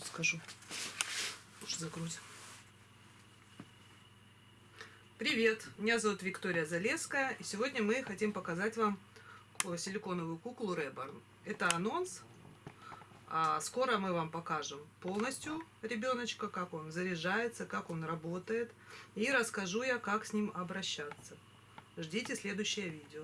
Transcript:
секунду скажу. Уж загрузим. Привет, меня зовут Виктория Залеская, и сегодня мы хотим показать вам силиконовую куклу Реборн. Это анонс, а скоро мы вам покажем полностью ребеночка, как он заряжается, как он работает, и расскажу я, как с ним обращаться. Ждите следующее видео.